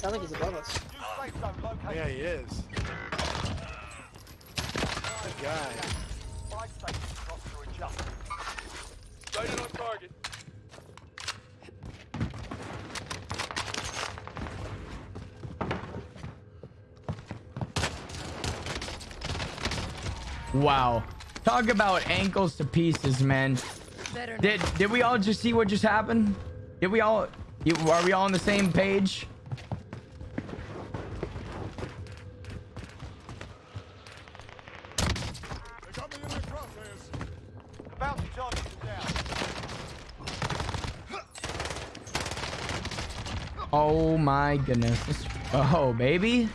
Sound think he's above us. Yeah, he is. Good guy. Sighted on target. Wow. Talk about ankles to pieces, man. Did did we all just see what just happened? Did we all are we all on the same page? Down. Oh my goodness. Oh baby.